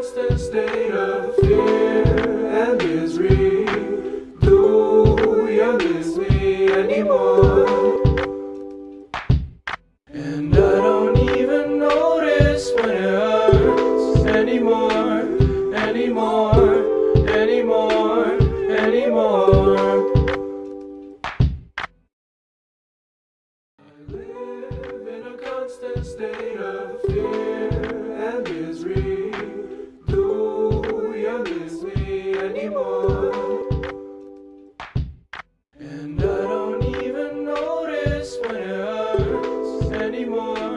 constant state of fear and misery. Do you miss me anymore? And I don't even notice when it hurts anymore Anymore, anymore, anymore. I live in a constant state of fear. anymore.